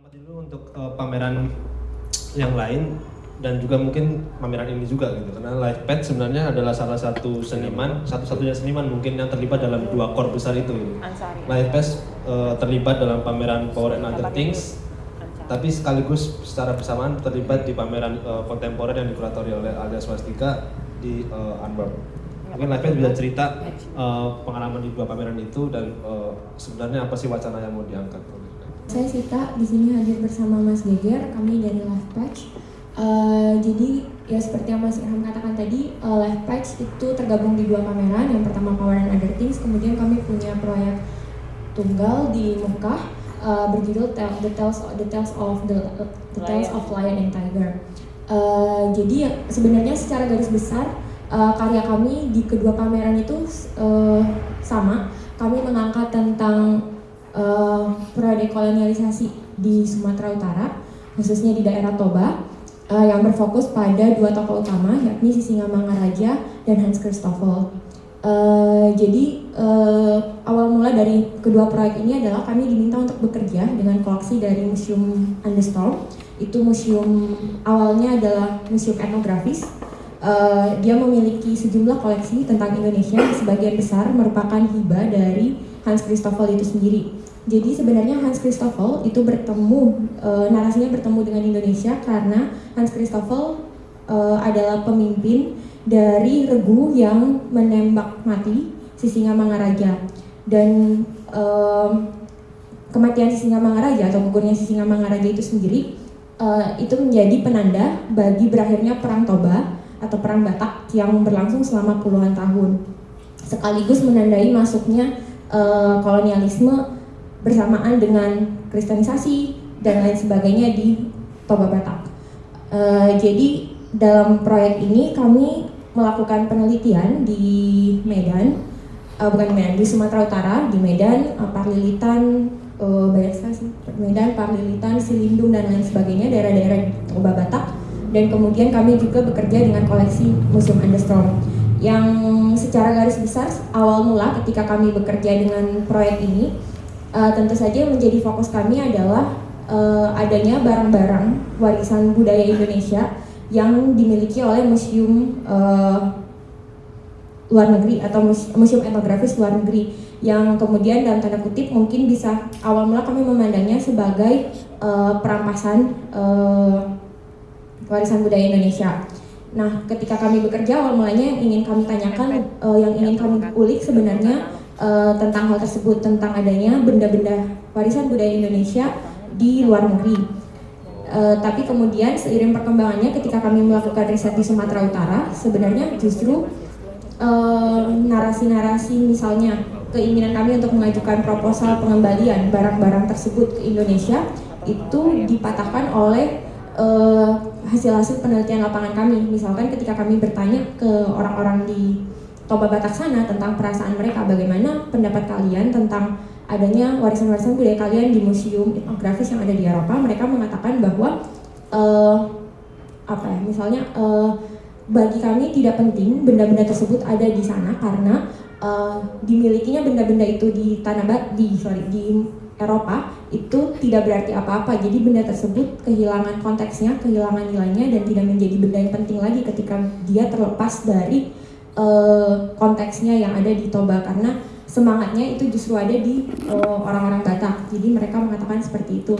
Selamat dulu untuk uh, pameran yang lain dan juga mungkin pameran ini juga gitu karena Lifepad sebenarnya adalah salah satu seniman satu-satunya seniman mungkin yang terlibat dalam dua core besar itu gitu. Lifepad uh, terlibat dalam pameran Power and Other Things tapi sekaligus secara bersamaan terlibat di pameran uh, kontemporer yang dikuratori oleh Alda Swastika di uh, Antwerp. Mungkin Lifepad bisa cerita uh, pengalaman di dua pameran itu dan uh, sebenarnya apa sih wacana yang mau diangkat? Saya Sita, di sini hadir bersama Mas Geger, kami dari Life Patch. Eh, jadi ya seperti yang Mas Irham katakan tadi, uh, Life Patch itu tergabung di dua pameran. Yang pertama Power and Other Things, kemudian kami punya proyek tunggal di Mekah eh, berjudul Tell- The Tales The Tales of the, the Tales Lion. of Lion and Tiger. Eh, jadi ya, sebenarnya secara garis besar eh, karya kami di kedua pameran itu eh, sama. Kami mengangkat tentang eh, pradekolonialisasi di Sumatera Utara, khususnya di daerah Toba, eh, yang berfokus pada dua tokoh utama, yakni Sisingamangaraja dan Hans Christoffel. Eh, jadi eh, awal mula dari kedua proyek ini adalah kami diminta untuk bekerja dengan koleksi dari Museum Andestorm. Itu museum awalnya adalah museum etnografis. Eh, dia memiliki sejumlah koleksi tentang Indonesia, sebagian besar merupakan hibah dari Hans Christoffel itu sendiri. Jadi sebenarnya Hans Christoffel itu bertemu eh, narasinya bertemu dengan Indonesia karena Hans Christoffel eh, adalah pemimpin dari regu yang menembak mati Sisingamangaraja dan em, kematian Sisingamangaraja atau gugurnya Sisingamangaraja itu sendiri eh, itu menjadi penanda bagi berakhirnya perang Toba atau perang Batak yang berlangsung selama puluhan tahun. Sekaligus menandai masuknya eh, kolonialisme bersamaan dengan kristenisasi dan lain sebagainya di Toba Batak. Eh, jadi dalam proyek ini kami melakukan penelitian di Medan, eh, bukan Medan, di Sumatera Utara, di Medan, eh, Parlilitan, eh, banyak sekali Medan, Parlilitan, Silindung dan lain sebagainya, daerah-daerah Toba Batak. Dan kemudian kami juga bekerja dengan koleksi Museum Andestrom yang secara garis besar awal mula ketika kami bekerja dengan proyek ini eh, tentu saja yang menjadi fokus kami adalah eh, adanya barang-barang warisan budaya Indonesia yang dimiliki oleh museum eh, luar negeri atau mus- museum etnografis luar negeri. Yang kemudian dalam tanda kutip mungkin bisa awal mula kami memandangnya sebagai eh, perampasan eh, warisan budaya Indonesia. Nah, ketika kami bekerja awal mulanya yang ingin kami tanyakan, eh, yang ingin kami ulik sebenarnya eh, tentang hal tersebut tentang adanya benda-benda warisan budaya Indonesia di luar negeri. Eh, tapi kemudian seiring perkembangannya ketika kami melakukan riset di Sumatera Utara, sebenarnya justru eh, narasi-narasi misalnya keinginan kami untuk mengajukan proposal pengembalian barang-barang tersebut ke Indonesia itu dipatahkan oleh eh, hasil-hasil penelitian lapangan kami. Misalkan ketika kami bertanya ke orang-orang di Toba Batak sana tentang perasaan mereka, bagaimana pendapat kalian tentang adanya warisan-warisan budaya kalian di museum etnografis yang ada di Eropa, mereka mengatakan bahwa eh, apa ya, misalnya eh, bagi kami tidak penting benda-benda tersebut ada di sana karena eh, dimilikinya benda-benda itu di tanah ba- di sorry di Eropa itu tidak berarti apa-apa. Jadi benda tersebut kehilangan konteksnya, kehilangan nilainya dan tidak menjadi benda yang penting lagi ketika dia terlepas dari eh, konteksnya yang ada di Toba karena semangatnya itu justru ada di eh, orang-orang Batak. Jadi mereka mengatakan seperti itu.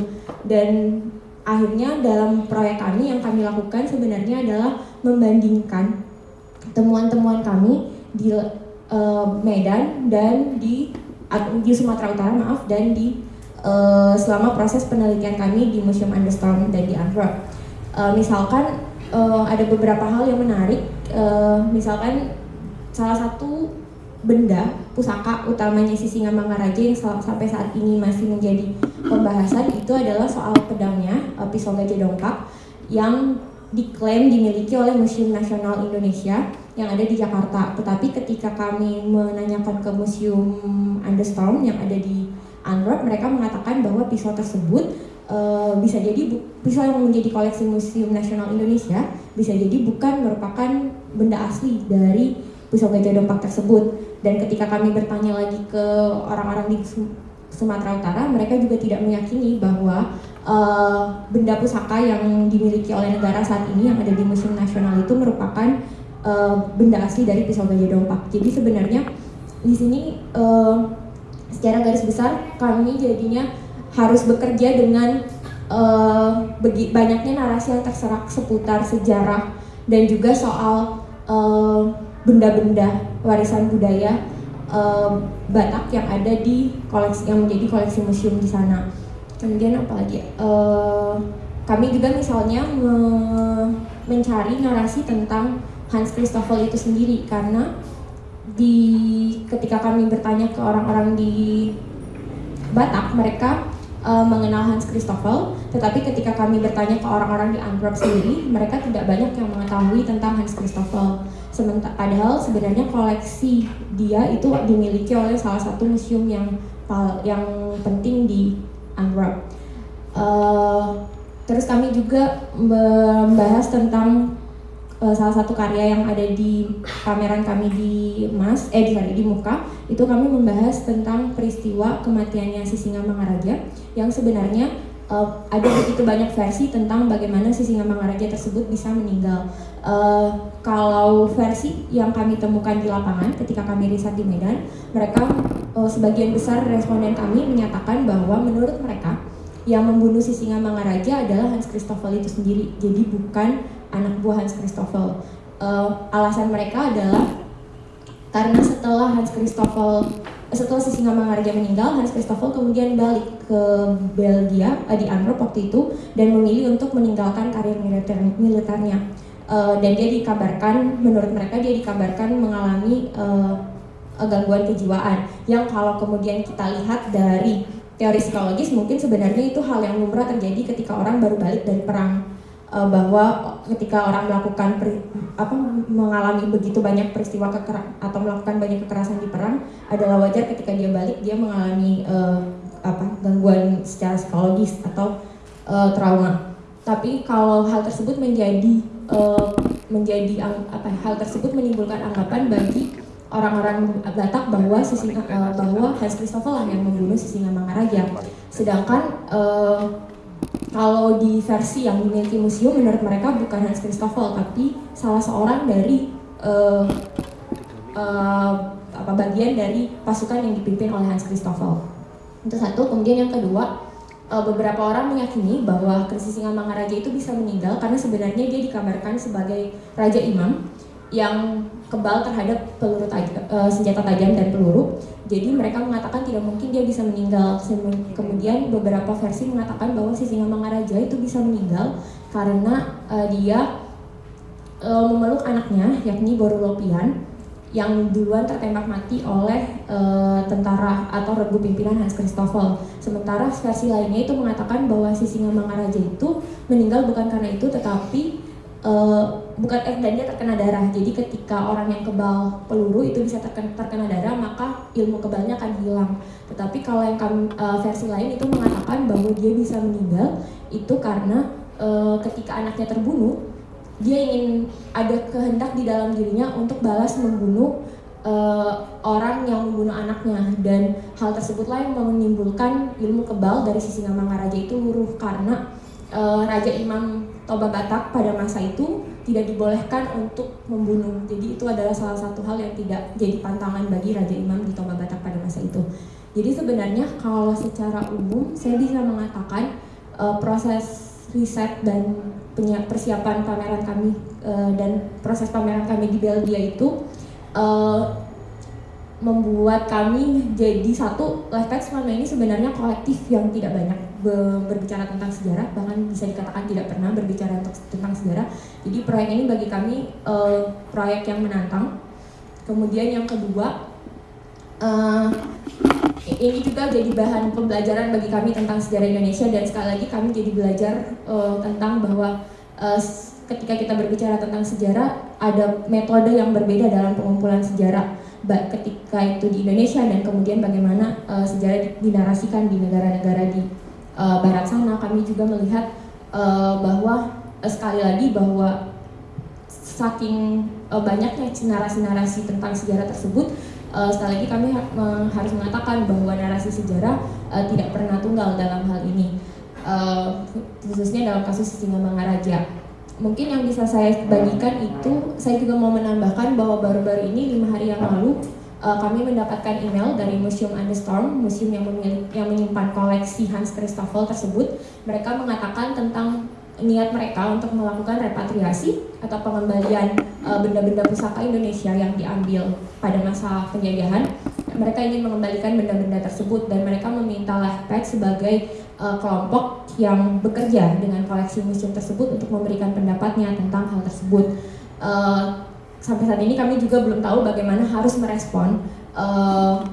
Dan akhirnya dalam proyek kami yang kami lakukan sebenarnya adalah membandingkan temuan-temuan kami di eh, Medan dan di di Sumatera Utara maaf dan di selama proses penelitian kami di Museum Andestorm dan di Antwerp. Misalkan ada beberapa hal yang menarik, eh, misalkan salah satu benda pusaka utamanya Sisingamangaraja yang sel- sampai saat ini masih menjadi pembahasan itu adalah soal pedangnya eh, pisau gajah dongkak yang diklaim dimiliki oleh Museum Nasional Indonesia yang ada di Jakarta. Tetapi ketika kami menanyakan ke Museum Andestorm yang ada di Antwerp, mereka mengatakan bahwa pisau tersebut eh, bisa jadi pisau yang menjadi koleksi Museum Nasional Indonesia bisa jadi bukan merupakan benda asli dari pisau gajah dongkak tersebut. Dan ketika kami bertanya lagi ke orang-orang di Su- Sumatera Utara, mereka juga tidak meyakini bahwa uh, benda pusaka yang dimiliki oleh negara saat ini yang ada di Museum Nasional itu merupakan uh, benda asli dari pisau gajah dompak. Jadi sebenarnya di sini uh, secara garis besar kami jadinya harus bekerja dengan uh, banyaknya narasi yang terserak seputar sejarah dan juga soal benda-benda warisan budaya uh, Batak yang ada di koleksi yang menjadi koleksi museum di sana. Kemudian apa lagi? Uh, kami juga misalnya me mencari narasi tentang Hans Christoffel itu sendiri karena di ketika kami bertanya ke orang-orang di Batak mereka uh, mengenal Hans Christoffel, tetapi ketika kami bertanya ke orang-orang di Antwerp sendiri, mereka tidak banyak yang mengetahui tentang Hans Christoffel. Sementara padahal sebenarnya koleksi dia itu dimiliki oleh salah satu museum yang yang penting di Antwerp. Uh, terus kami juga membahas tentang uh, salah satu karya yang ada di pameran kami di Mas eh di di Muka itu kami membahas tentang peristiwa kematiannya Sisinga Mangaraja yang sebenarnya uh, ada begitu banyak versi tentang bagaimana Sisinga Mangaraja tersebut bisa meninggal. Uh, kalau versi yang kami temukan di lapangan ketika kami riset di Medan, mereka uh, sebagian besar responden kami menyatakan bahwa menurut mereka yang membunuh Sisinga Mangaraja adalah Hans Christoffel itu sendiri. Jadi bukan anak buah Hans Christoffel. Uh, alasan mereka adalah karena setelah Hans Christoffel setelah Sisinga Mangaraja meninggal, Hans Christoffel kemudian balik ke Belgia uh, di Antwerp waktu itu dan memilih untuk meninggalkan karir militer militernya. Uh, dan dia dikabarkan, menurut mereka dia dikabarkan mengalami uh, gangguan kejiwaan yang kalau kemudian kita lihat dari teori psikologis mungkin sebenarnya itu hal yang lumrah terjadi ketika orang baru balik dari perang uh, bahwa ketika orang melakukan per, apa mengalami begitu banyak peristiwa keker atau melakukan banyak kekerasan di perang adalah wajar ketika dia balik dia mengalami uh, apa gangguan secara psikologis atau uh, trauma. Tapi kalau hal tersebut menjadi uh, menjadi apa hal tersebut menimbulkan anggapan bagi orang-orang Batak bahwa Sisinga, uh, bahwa Hans Christoffel lah yang membunuh Sisinga Mangaraja. Sedangkan uh, kalau di versi yang dimiliki museum menurut mereka bukan Hans Christoffel tapi salah seorang dari uh, uh, apa bagian dari pasukan yang dipimpin oleh Hans Christoffel. Itu satu. Kemudian yang kedua, uh, beberapa orang meyakini bahwa Singa Mangaraja itu bisa meninggal karena sebenarnya dia dikabarkan sebagai raja imam yang kebal terhadap peluru taj uh, senjata tajam dan peluru. Jadi mereka mengatakan tidak mungkin dia bisa meninggal. Kemudian beberapa versi mengatakan bahwa si singa Mangaraja itu bisa meninggal karena uh, dia uh, memeluk anaknya yakni Borulopian yang duluan tertembak mati oleh uh, tentara atau regu pimpinan Hans Christoffel. Sementara versi lainnya itu mengatakan bahwa si singa Mangaraja itu meninggal bukan karena itu tetapi uh, bukan eh dan dia terkena darah. Jadi ketika orang yang kebal peluru itu bisa terkena, terkena darah, maka ilmu kebalnya akan hilang. Tetapi kalau yang kami, uh, versi lain itu mengatakan bahwa dia bisa meninggal itu karena uh, ketika anaknya terbunuh, dia ingin ada kehendak di dalam dirinya untuk balas membunuh uh, orang yang membunuh anaknya dan hal tersebutlah yang menimbulkan ilmu kebal dari sisi nama Raja itu luruh karena uh, Raja Imam Toba Batak pada masa itu tidak dibolehkan untuk membunuh. Jadi itu adalah salah satu hal yang tidak jadi pantangan bagi Raja Imam di Toba Batak pada masa itu. Jadi sebenarnya kalau secara umum saya bisa mengatakan uh, proses riset dan persiapan pameran kami uh, dan proses pameran kami di Belgia itu uh, membuat kami jadi satu Lifex selama ini sebenarnya kolektif yang tidak banyak berbicara tentang sejarah bahkan bisa dikatakan tidak pernah berbicara tentang sejarah. Jadi proyek ini bagi kami uh, proyek yang menantang. Kemudian yang kedua uh, ini juga jadi bahan pembelajaran bagi kami tentang sejarah Indonesia. Dan sekali lagi kami jadi belajar uh, tentang bahwa uh, ketika kita berbicara tentang sejarah ada metode yang berbeda dalam pengumpulan sejarah. Ketika itu di Indonesia dan kemudian bagaimana uh, sejarah dinarasikan di negara-negara di uh, barat sana. Kami juga melihat uh, bahwa uh, sekali lagi bahwa saking uh, banyaknya narasi-narasi tentang sejarah tersebut uh, sekali lagi kami ha harus mengatakan bahwa narasi sejarah uh, tidak pernah tunggal dalam hal ini. Uh, khususnya dalam kasus Singamangaraja. Mungkin yang bisa saya bagikan itu, saya juga mau menambahkan bahwa baru-baru ini lima hari yang lalu uh, kami mendapatkan email dari Museum Storm, museum yang, yang menyimpan koleksi Hans Christoffel tersebut. Mereka mengatakan tentang niat mereka untuk melakukan repatriasi atau pengembalian eh, benda-benda uh, pusaka Indonesia yang diambil pada masa penjajahan. Mereka ingin mengembalikan benda-benda tersebut dan mereka meminta Lehpek sebagai uh, kelompok yang bekerja dengan koleksi museum tersebut untuk memberikan pendapatnya tentang hal tersebut. Uh, sampai saat ini kami juga belum tahu bagaimana harus merespon uh,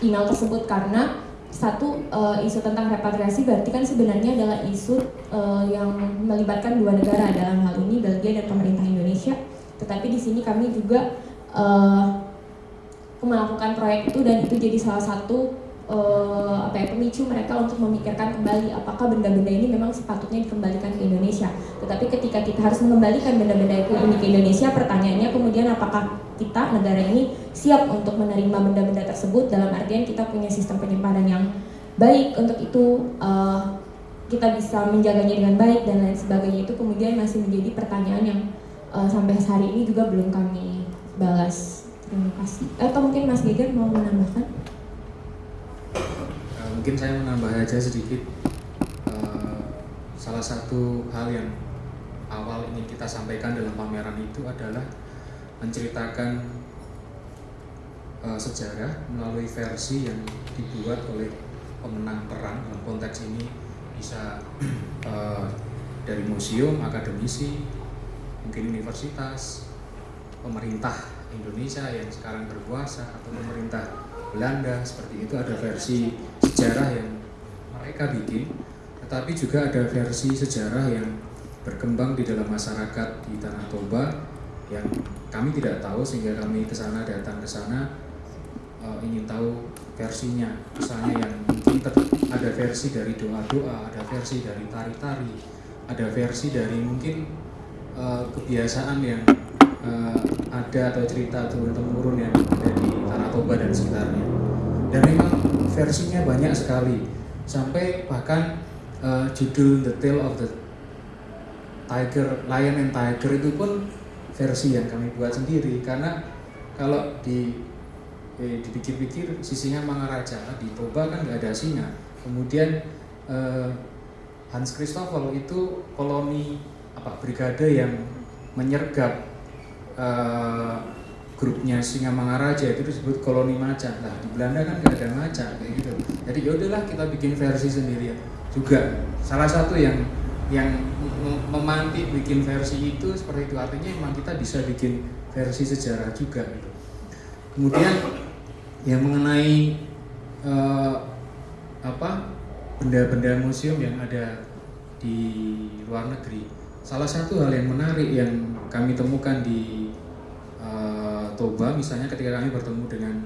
email tersebut karena satu uh, isu tentang repatriasi berarti kan sebenarnya adalah isu uh, yang melibatkan dua negara dalam hal ini Belgia dan pemerintah Indonesia. Tetapi di sini kami juga uh, melakukan proyek itu dan itu jadi salah satu uh, apa ya pemicu mereka untuk memikirkan kembali apakah benda-benda ini memang sepatutnya dikembalikan ke Indonesia. Tetapi ketika kita harus mengembalikan benda-benda itu ini ke Indonesia, pertanyaannya kemudian apakah kita negara ini siap untuk menerima benda-benda tersebut dalam artian kita punya sistem penyimpanan yang baik untuk itu uh, kita bisa menjaganya dengan baik dan lain sebagainya itu kemudian masih menjadi pertanyaan yang uh, sampai hari ini juga belum kami balas. Terima kasih. Atau mungkin Mas Geger mau menambahkan? mungkin saya menambah aja sedikit uh, salah satu hal yang awal ingin kita sampaikan dalam pameran itu adalah menceritakan uh, sejarah melalui versi yang dibuat oleh pemenang perang dalam konteks ini bisa uh, dari museum, akademisi, mungkin universitas, pemerintah Indonesia yang sekarang berkuasa atau pemerintah Belanda seperti itu ada versi sejarah yang mereka bikin tetapi juga ada versi sejarah yang berkembang di dalam masyarakat di Tanah Toba yang kami tidak tahu sehingga kami ke sana datang ke sana uh, ingin tahu versinya. Misalnya yang mungkin ada versi dari doa-doa ada versi dari tari-tari ada versi dari mungkin uh, kebiasaan yang uh, ada atau cerita turun temurun yang ada di Tanah Toba dan sekitarnya. Dan memang versinya banyak sekali sampai bahkan uh, judul The Tale of the Tiger, Lion and Tiger itu pun versi yang kami buat sendiri karena kalau di eh, dipikir-pikir sisinya Mangaraja di Toba kan nggak ada singa. Kemudian eh, Hans Christoffel itu koloni apa brigade yang menyergap uh, grupnya Singa Mangaraja itu disebut koloni macan. Nah di Belanda kan nggak ada macan kayak gitu. Jadi yaudahlah kita bikin versi sendiri. Juga salah satu yang yang memantik bikin versi itu seperti itu artinya memang kita bisa bikin versi sejarah juga gitu. Kemudian yang mengenai uh, apa benda-benda museum yang ada di luar negeri salah satu hal yang menarik yang kami temukan di uh, Toba misalnya ketika kami bertemu dengan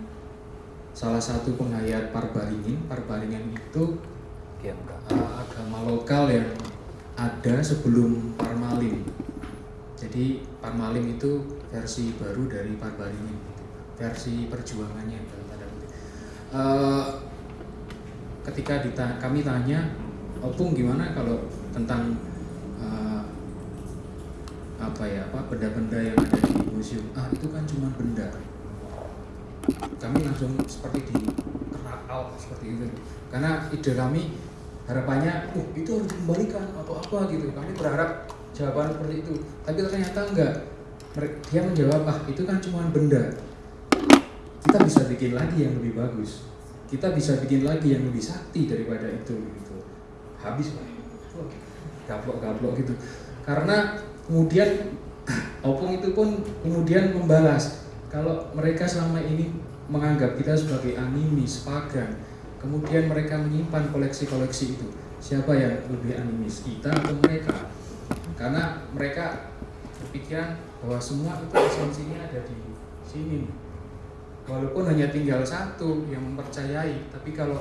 salah satu penghayat Parbaringin Parbaringin itu uh, agama lokal yang ada sebelum Parmalim. Jadi Parmalim itu versi baru dari Parbaringin versi perjuangannya dalam tanda kutip. Uh, ketika dita kami tanya Opung gimana kalau tentang apa ya apa benda-benda yang ada di museum. Ah itu kan cuma benda. Kami langsung seperti di out seperti itu. Karena ide kami harapannya uh itu harus dikembalikan atau apa gitu. Kami berharap jawaban seperti itu. Tapi ternyata enggak. Dia menjawab ah itu kan cuma benda. Kita bisa bikin lagi yang lebih bagus. Kita bisa bikin lagi yang lebih sakti daripada itu gitu. Habis pak. Gaplok-gaplok gitu. Karena kemudian Opung itu pun kemudian membalas kalau mereka selama ini menganggap kita sebagai animis, pagan, kemudian mereka menyimpan koleksi-koleksi itu. Siapa yang lebih animis, kita atau mereka? Karena mereka berpikiran bahwa semua itu esensinya ada di sini. Walaupun hanya tinggal satu yang mempercayai, tapi kalau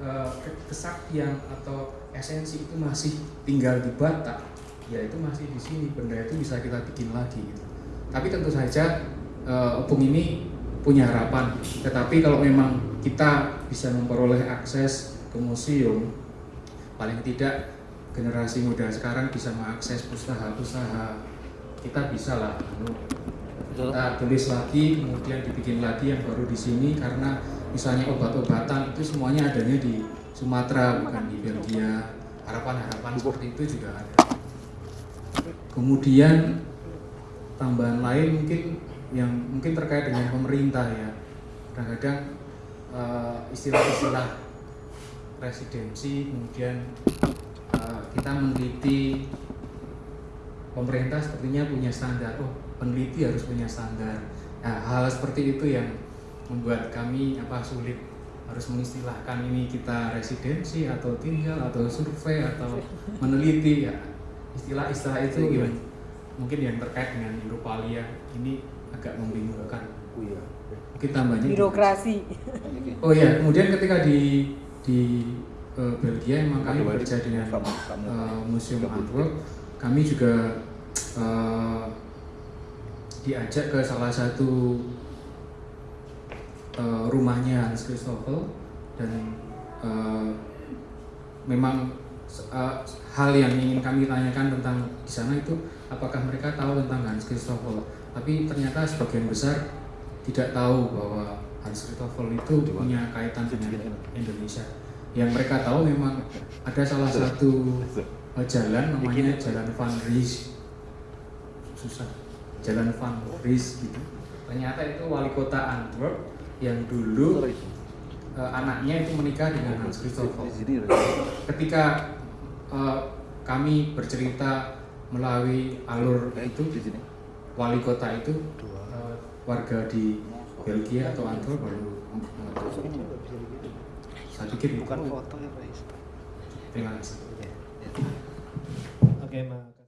uh, kesaktian atau esensi itu masih tinggal di Batak, ya itu masih di sini. Benda itu bisa kita bikin lagi gitu. Tapi tentu saja uh, opung ini punya harapan. Tetapi kalau memang kita bisa memperoleh akses ke museum, paling tidak generasi muda sekarang bisa mengakses pustaha-pustaha kita bisa lah anu, kita tulis lagi kemudian dibikin lagi yang baru di sini karena misalnya obat-obatan itu semuanya adanya di Sumatera bukan di Belgia. Harapan-harapan seperti itu juga ada kemudian tambahan lain mungkin yang mungkin terkait dengan pemerintah ya. Kadang-kadang eh, istilah-istilah residensi kemudian eh, kita meneliti pemerintah sepertinya punya standar. Oh peneliti harus punya standar. Nah, hal seperti itu yang membuat kami apa sulit. Harus mengistilahkan ini kita residensi atau tinggal atau survei atau meneliti ya istilah-istilah itu yang mungkin yang terkait dengan Europalia ini agak membingungkan. Mungkin tambahnya birokrasi. Oh ya kemudian ketika di di eh, Belgia emang kami bekerja dengan eh, Museum Antwerp kami juga eh, diajak ke salah satu eh, rumahnya Hans Christoffel dan eh, memang eh, hal yang ingin kami tanyakan tentang di sana itu apakah mereka tahu tentang Hans Christoffel? Tapi ternyata sebagian besar tidak tahu bahwa Hans Christoffel itu punya kaitan dengan Indonesia. Yang mereka tahu memang ada salah satu eh, jalan namanya Jalan Van Ries susah. Jalan Van Ries gitu. Ternyata itu wali kota Antwerp yang dulu eh, anaknya itu menikah dengan Hans Christoffel. Ketika eh, kami bercerita melalui alur itu wali kota itu eh, warga di Belgia atau Antwerp baru mengetahui. saya pikir bukan foto ya Pak terima kasih Oke, makasih.